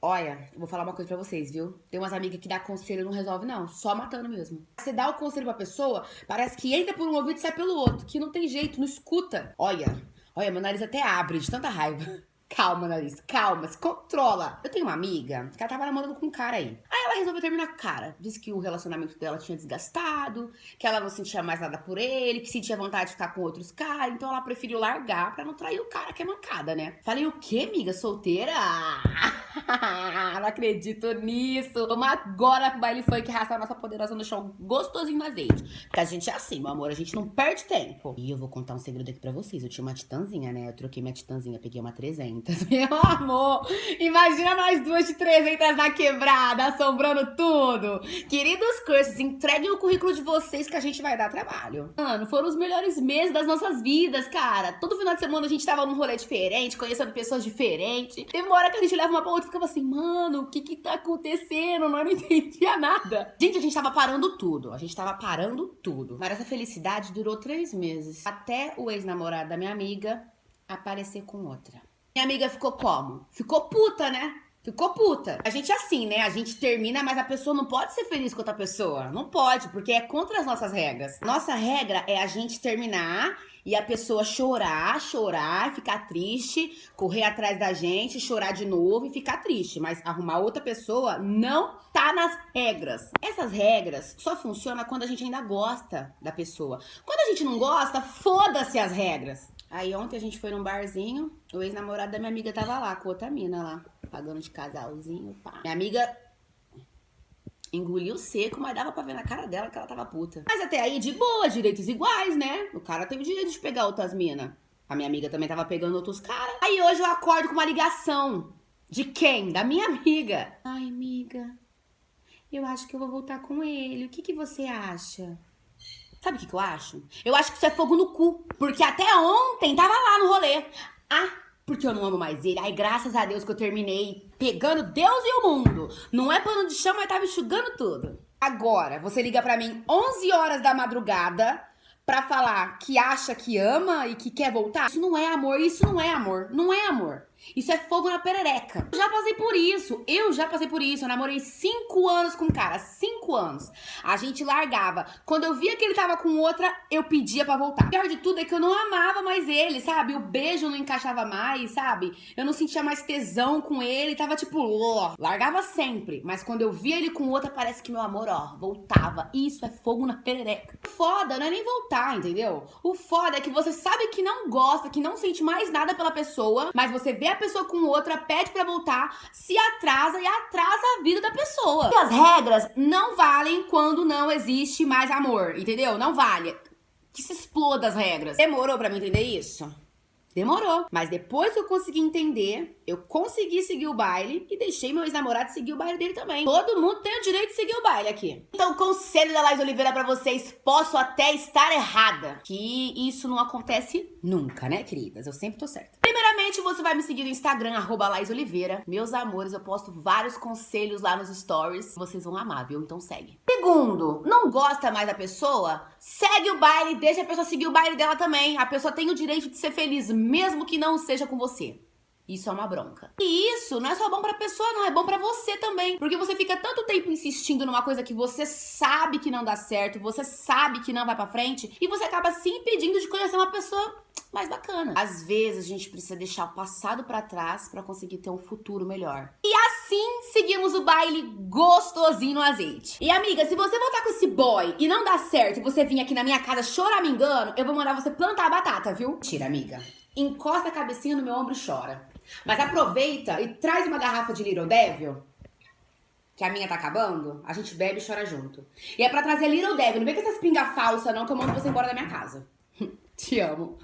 Olha, vou falar uma coisa pra vocês, viu? Tem umas amigas que dá conselho e não resolve, não. Só matando mesmo. Você dá o conselho pra pessoa, parece que entra por um ouvido e sai pelo outro. Que não tem jeito, não escuta. Olha, olha, meu nariz até abre de tanta raiva. Calma, nariz, calma, se controla. Eu tenho uma amiga que ela tava namorando com um cara aí. Aí ela resolveu terminar com o cara. Disse que o relacionamento dela tinha desgastado, que ela não sentia mais nada por ele, que sentia vontade de ficar com outros caras. Então ela preferiu largar pra não trair o cara que é mancada, né? Falei, o quê, amiga? Solteira? não acredito nisso. Vamos agora pro baile funk arrastar a nossa poderosa no chão gostosinho no azeite. Porque a gente é assim, meu amor, a gente não perde tempo. E eu vou contar um segredo aqui pra vocês. Eu tinha uma titãzinha, né? Eu troquei minha titãzinha, peguei uma 300. Meu amor, imagina nós duas de 300 na quebrada, assombrando tudo. Queridos cursos, entreguem o currículo de vocês que a gente vai dar trabalho. Mano, foram os melhores meses das nossas vidas, cara. Todo final de semana a gente tava num rolê diferente, conhecendo pessoas diferentes. Teve uma hora que a gente leva uma pra outra ficava assim, mano, o que que tá acontecendo? Eu não entendia nada. Gente, a gente tava parando tudo. A gente tava parando tudo. Mas essa felicidade durou três meses. Até o ex-namorado da minha amiga aparecer com outra. Minha amiga ficou como? Ficou puta, né? Ficou puta. A gente é assim, né? A gente termina, mas a pessoa não pode ser feliz com outra pessoa. Não pode, porque é contra as nossas regras. Nossa regra é a gente terminar e a pessoa chorar, chorar, ficar triste, correr atrás da gente, chorar de novo e ficar triste. Mas arrumar outra pessoa não tá nas regras. Essas regras só funcionam quando a gente ainda gosta da pessoa. Quando a gente não gosta, foda-se as regras. Aí ontem a gente foi num barzinho, o ex-namorado da minha amiga tava lá, com outra mina lá, pagando de casalzinho, pá. Minha amiga engoliu seco, mas dava pra ver na cara dela que ela tava puta. Mas até aí, de boa, direitos iguais, né? O cara tem o direito de pegar outras minas. A minha amiga também tava pegando outros caras. Aí hoje eu acordo com uma ligação. De quem? Da minha amiga. Ai, amiga, eu acho que eu vou voltar com ele. O que, que você acha? Sabe o que, que eu acho? Eu acho que isso é fogo no cu. Porque até ontem tava lá no rolê. Ah, porque eu não amo mais ele. Ai, graças a Deus que eu terminei pegando Deus e o mundo. Não é pano de chão, mas tava enxugando tudo. Agora, você liga pra mim 11 horas da madrugada pra falar que acha que ama e que quer voltar. Isso não é amor, isso não é amor. Não é amor. Isso é fogo na perereca. Eu já passei por isso. Eu já passei por isso. Eu namorei cinco anos com um cara. Cinco anos. A gente largava. Quando eu via que ele tava com outra, eu pedia pra voltar. O pior de tudo é que eu não amava mais ele, sabe? O beijo não encaixava mais, sabe? Eu não sentia mais tesão com ele. Tava tipo, ó. Largava sempre. Mas quando eu via ele com outra, parece que meu amor, ó, voltava. Isso é fogo na perereca. Foda não é nem voltar, entendeu? O foda é que você sabe que não gosta, que não sente mais nada pela pessoa, mas você vê a pessoa com outra, pede pra voltar, se atrasa e atrasa a vida da pessoa. E as regras não valem quando não existe mais amor, entendeu? Não vale. Que se exploda as regras. Demorou pra mim entender isso? Demorou. Mas depois que eu consegui entender, eu consegui seguir o baile e deixei meu ex-namorado seguir o baile dele também. Todo mundo tem o direito de seguir o baile aqui. Então, conselho da Laís Oliveira pra vocês, posso até estar errada. Que isso não acontece nunca, né, queridas? Eu sempre tô certa. Primeiramente, você vai me seguir no Instagram, arroba Oliveira. Meus amores, eu posto vários conselhos lá nos stories. Vocês vão amar, viu? Então segue. Segundo, não gosta mais da pessoa? Segue o baile, deixa a pessoa seguir o baile dela também. A pessoa tem o direito de ser feliz, mesmo que não seja com você. Isso é uma bronca. E isso não é só bom pra pessoa, não. É bom pra você também. Porque você fica tanto tempo insistindo numa coisa que você sabe que não dá certo, você sabe que não vai pra frente, e você acaba se impedindo de conhecer uma pessoa mais bacana. Às vezes a gente precisa deixar o passado pra trás pra conseguir ter um futuro melhor. E assim seguimos o baile gostosinho no azeite. E amiga, se você voltar com esse boy e não dar certo e você vir aqui na minha casa choramingando, eu vou mandar você plantar a batata, viu? Tira, amiga. Encosta a cabecinha no meu ombro e chora. Mas aproveita e traz uma garrafa de Little Devil, que a minha tá acabando, a gente bebe e chora junto. E é pra trazer Little Devil, não vem com essas pinga falsa não, que eu mando você embora da minha casa. Te amo.